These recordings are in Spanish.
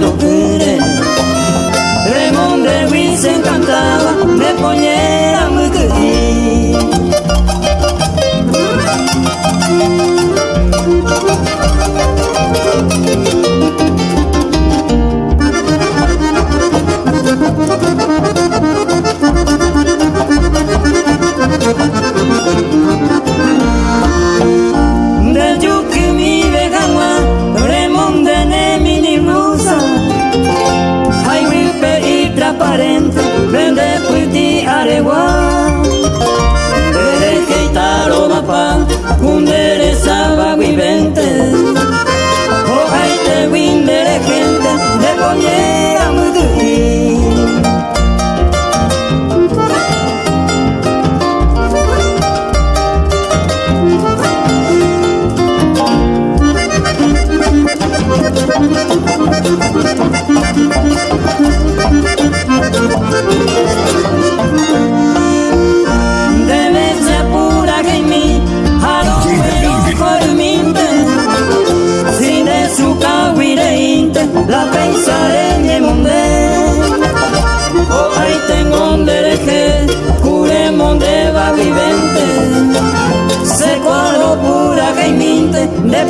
bailando.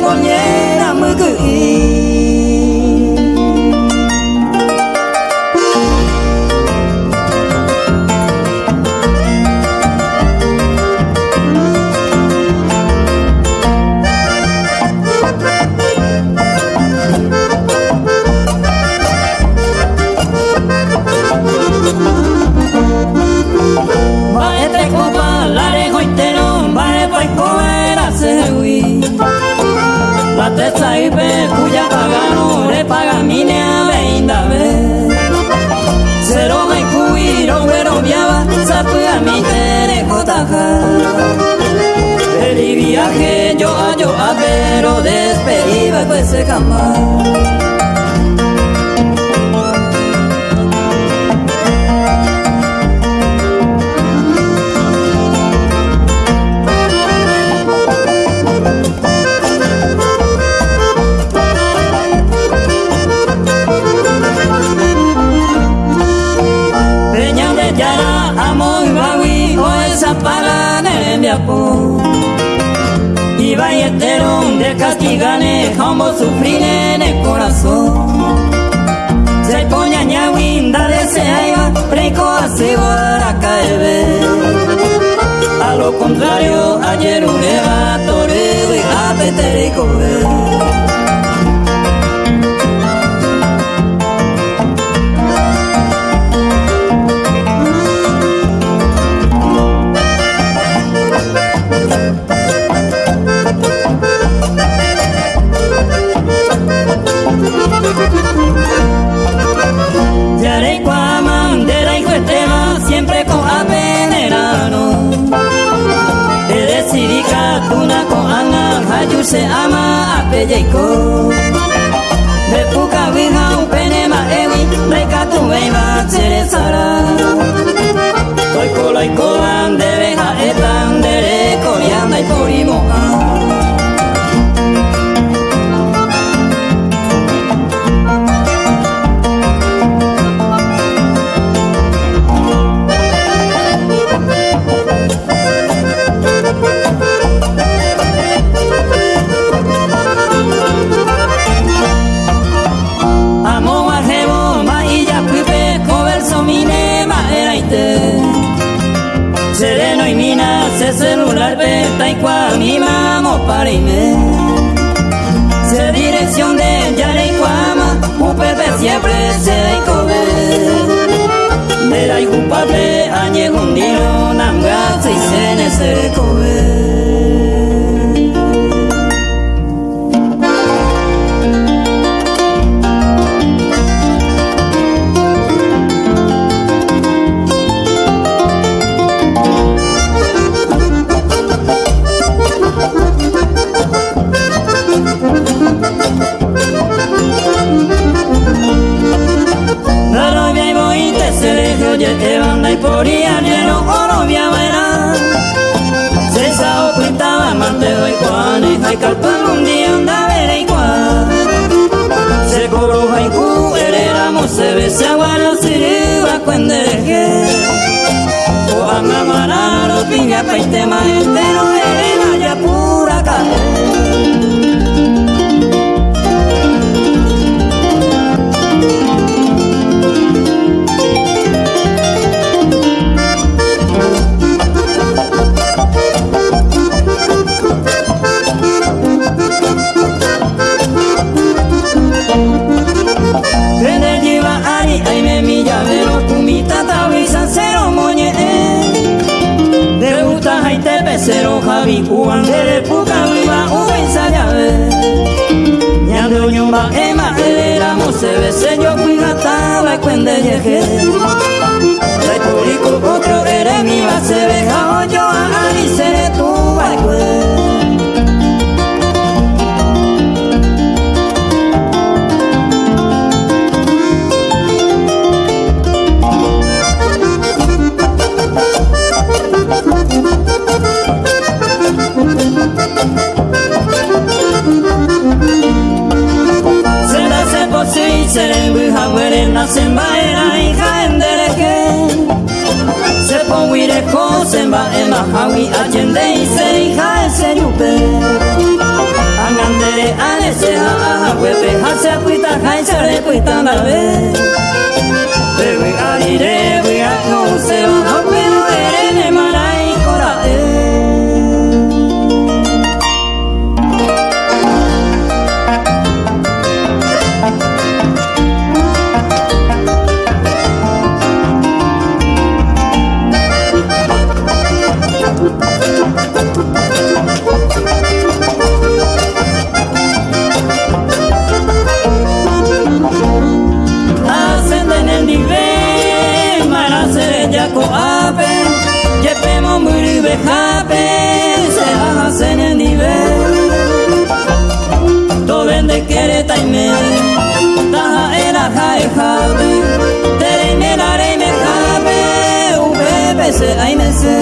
Gaiminte de Y valletero de castigane como sufrir en el corazón. Se poña ñahuinda de se aiba preco a caer A lo contrario ayer un toreo y a honako anak haju se ama ape jaiko Bepuka biha upene ma ewi rekatu behin bat zere zara. Toiko laiko handere jaetan dereko bian daipori まい bandere pukawi ba uweza yave Nyando nyumba ema elera musebe seño kuigata ba kwende yeje Republiko otro ere mi ba sebe jao yo a alisere tu ba Zeren buhaberen nazen baera jaen dereke Zepon guireko zenba ema i atxende izei jaen nyupe Angandere alezea aha huepe jazea puita jaen zare puita nabe. Bewe arire bea no zeba que papen se hacen el nivel. To vende quiere taime taja era jae jabe terene la reine jabe un bebé se aime se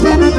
Thank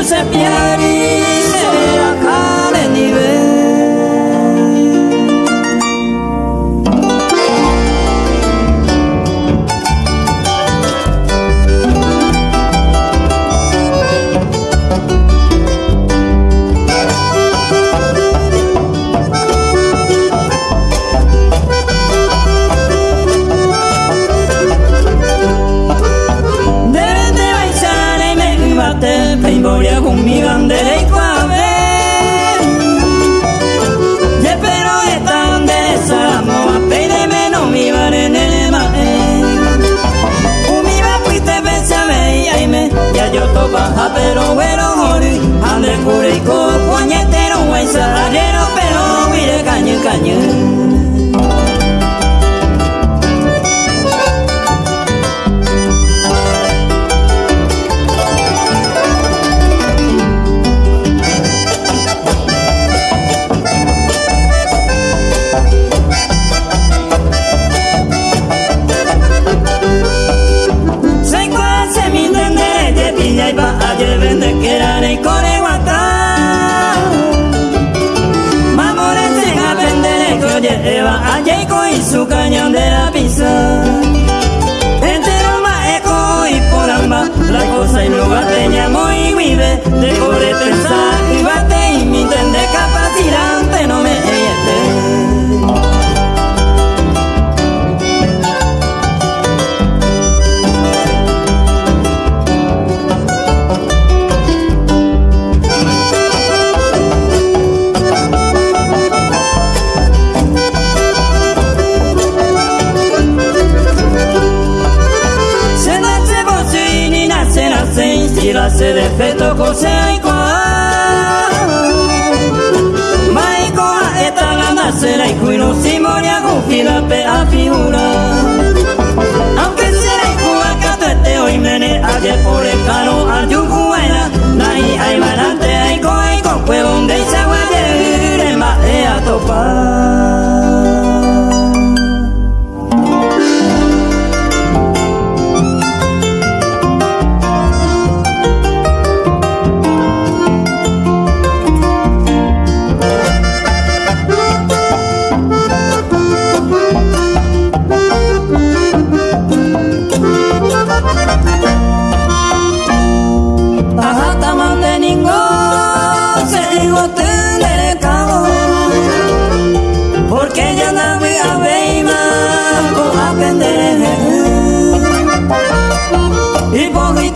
Giuseppe 이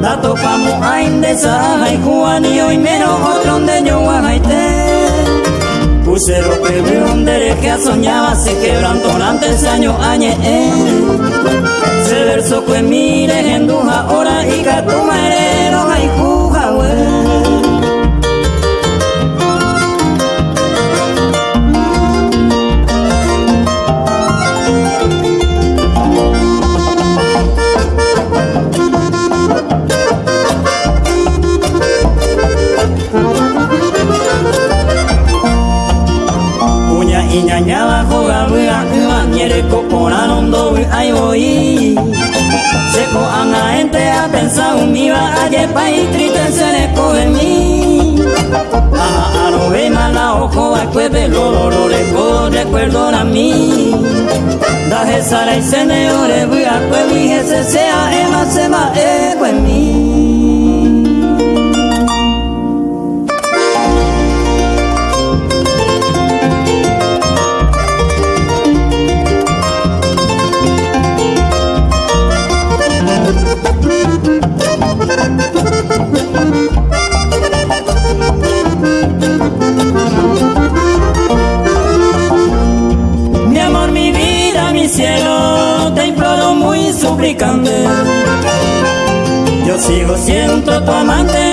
La topamos a indesa y juani hoy menos otro donde yo guajaite Puse lo que donde que soñaba se quebrantó durante años añe Se verso que mire en duja ahora y que tu merero nondo ai voy. Seko anga ente a pensa umiva aye pai triste se le coge mi Aha aro ve mala ojo a cueve lo lo recuerdo a mí. Da sara y se ne ore buga cuevi se sea ema sema e mi sigo siendo tu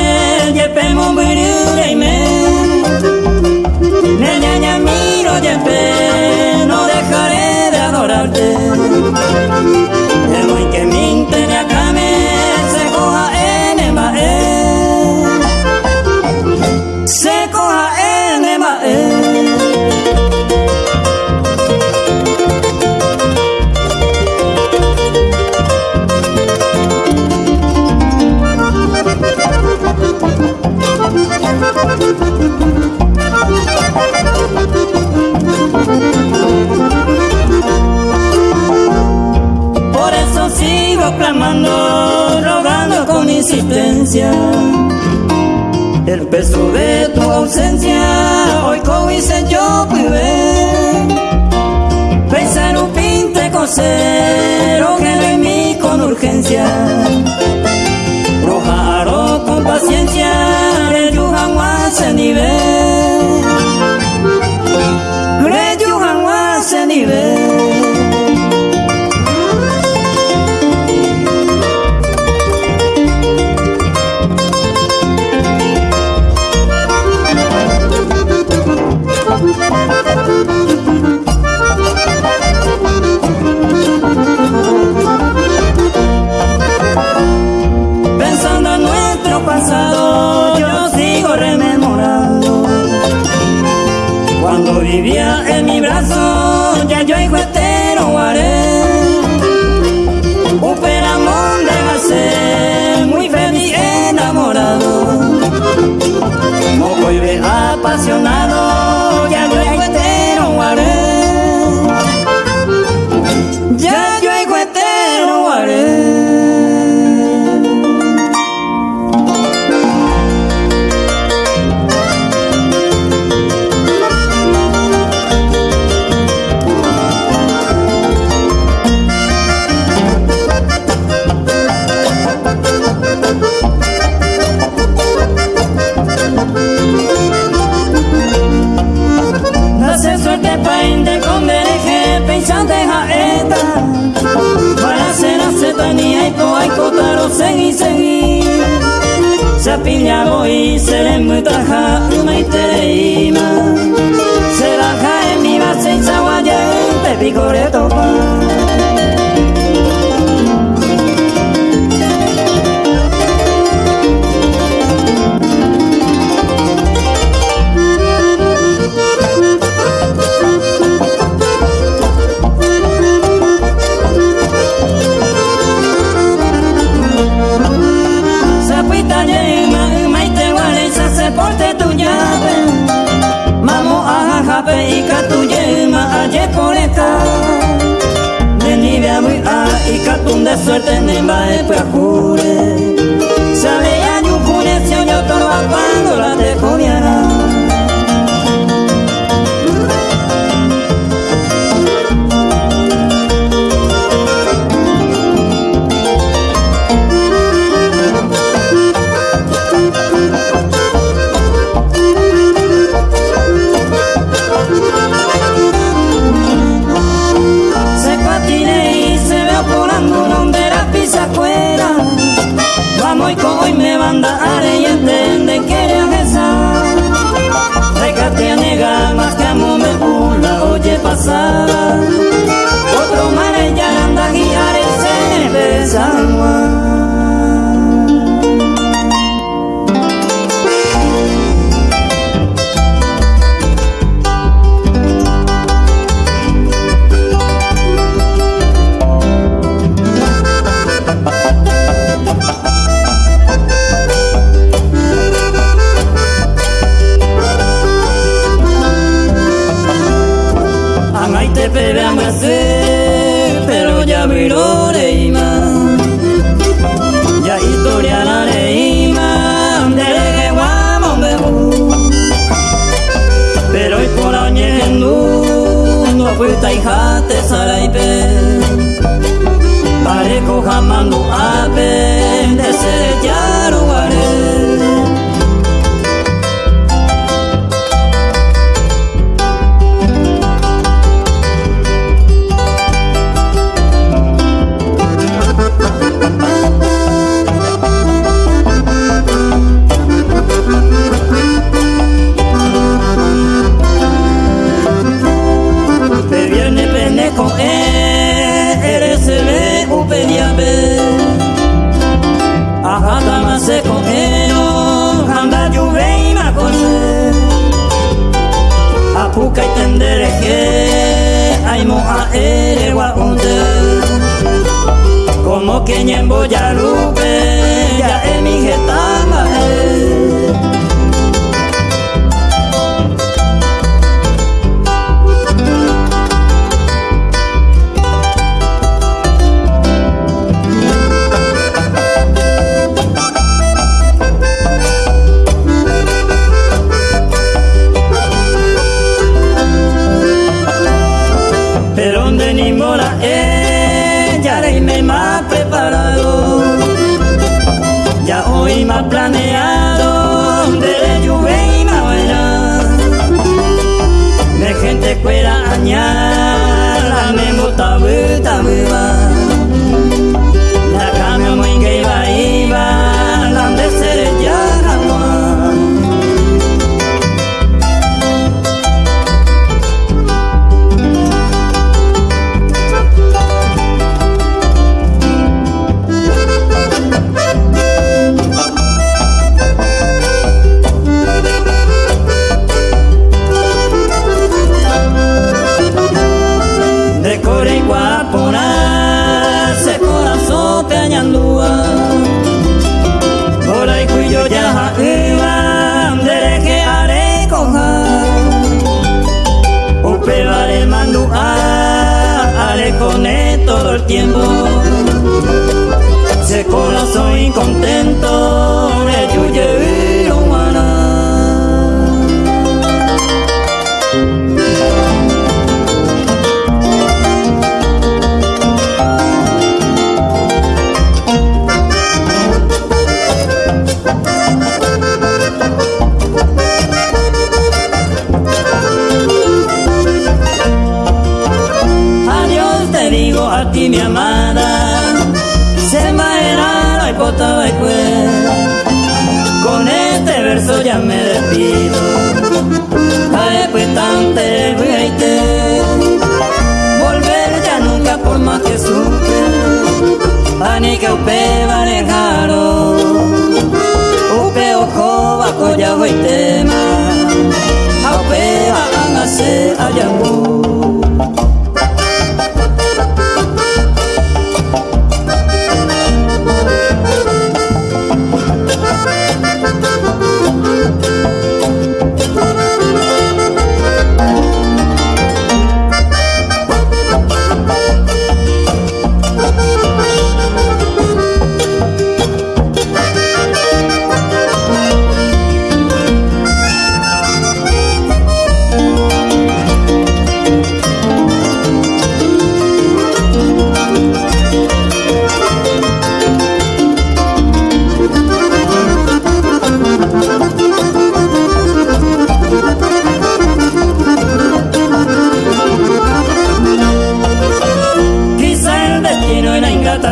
El peso de tu ausencia, hoy hice yo pude pensar un pinte cosero que mí con urgencia. Rojaro Sapiñago y seremutaja umaitereima Se baja en mi base y saguaye te picore de suerte en va pues jure ya me despido. Ay, pues tan te volver ya nunca por más que supe. Ani que upe barejaro, upe ojo bajo ya hoy tema, a upe van a hacer allá.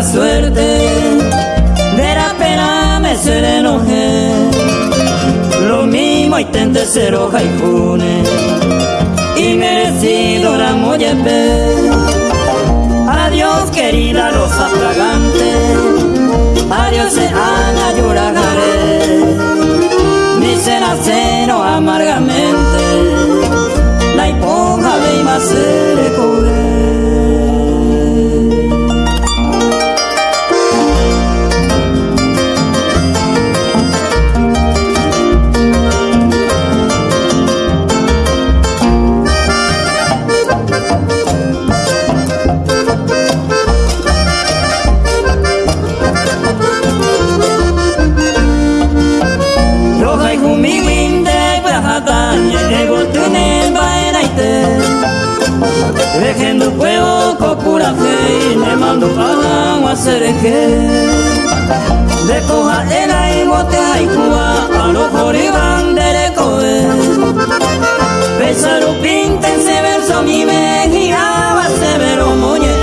suerte, de la pena me seré enojé. Lo mismo intenté ser hoja y june, y merecido la molle mollepe. Adiós querida rosa fragante, adiós se Ana lloraré. Ni será cero amargamente, la hipoja de Imacere cobré. Cocura fe me mando para hacer que de coja el y bote y cuba a los joriban de coe Pesaro se verso mi mejilla severo moñe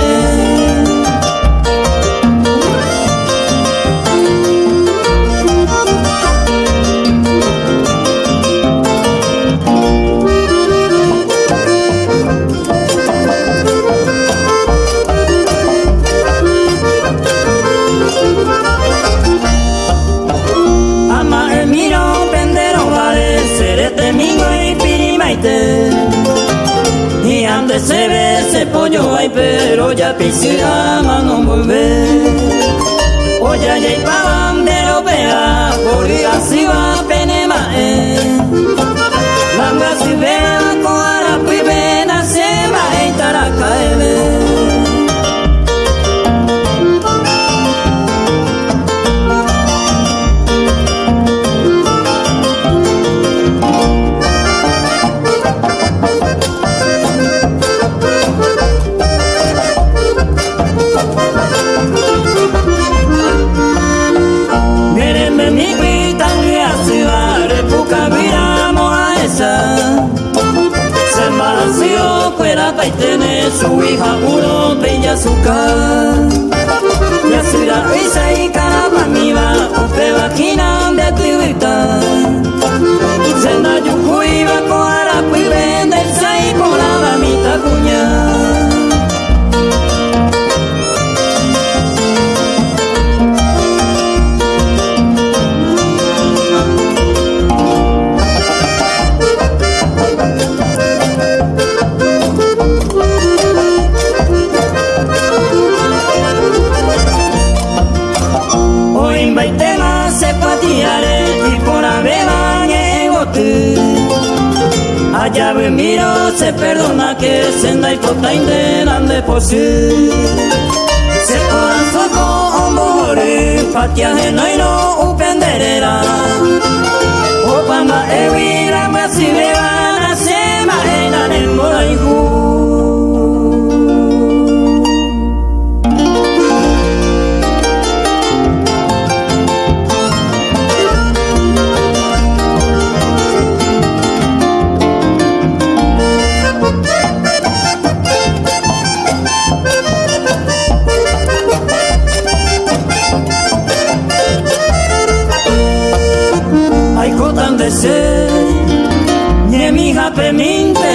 Nie mi hape minte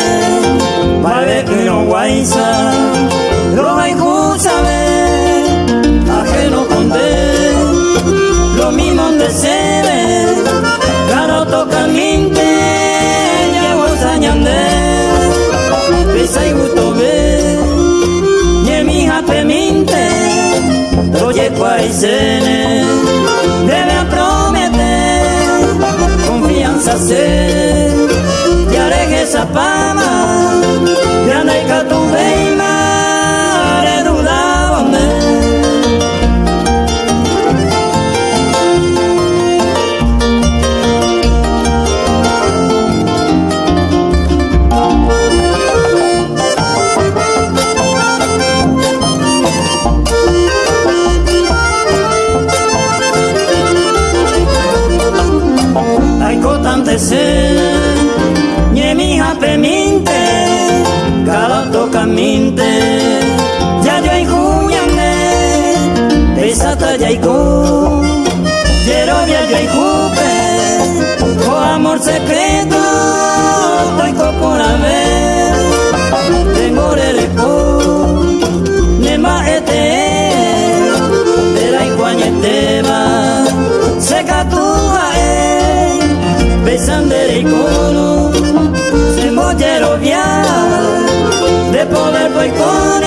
Vale que no guaysa Lo hay sabe Ajeno conde. Lo mismo de se ve Claro toca minte Llevo sañande Pisa y gusto ve Nie mi hape minte Oye guaysene Debe prometer confianza se te Havana Pesata ya hay go Yero ya yo hay jupe amor secreto, estoy por ver, tengo el eco, nema este, de va, seca tu ae, besandere icono, se mollero via, de poder voy con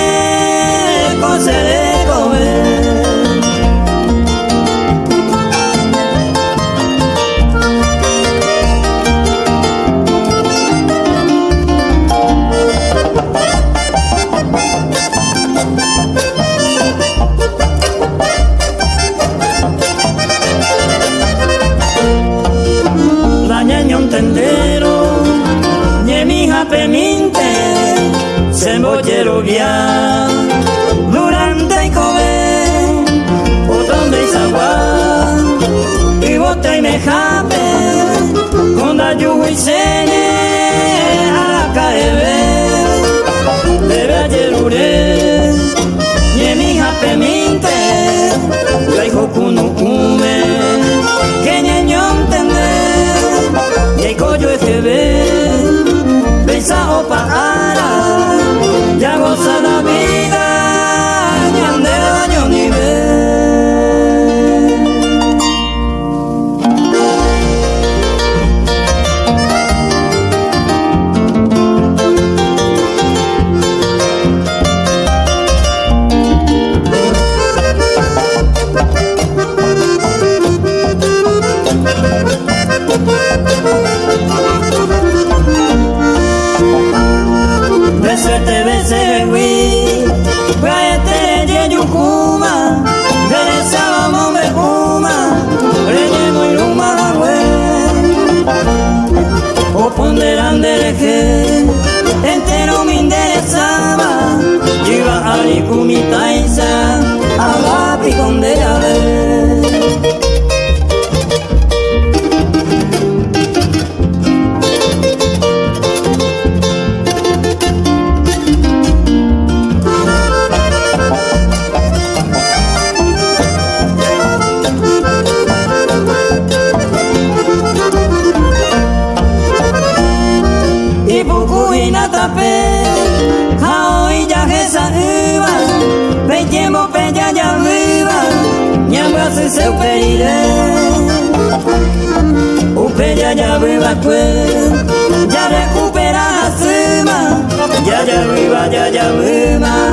seu peire O peria ya viva que Ya recupera a cima. Ya viva ya ya viva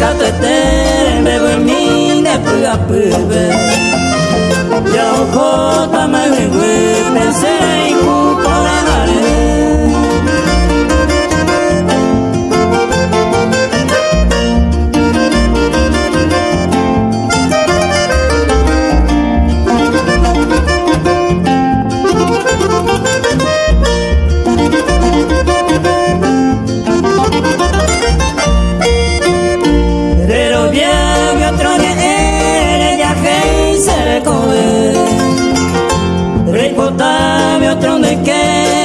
Ere mana kato etere bebo mi ne pua pube Ya oko tama wiwi pensere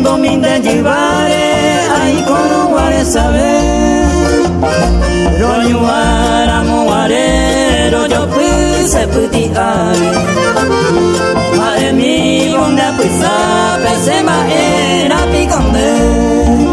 un tiempo mi de llevare ahí con guare saber. Ro yuara muare ro yo puse puti are madre mi bonde pisa pese ma era piconde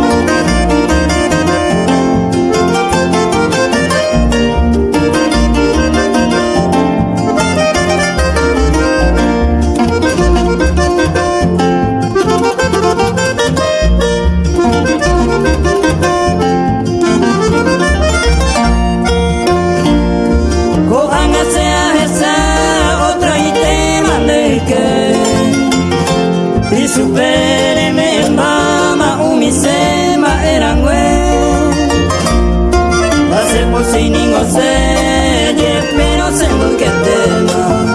sin ningún sello, pero sé por qué temas.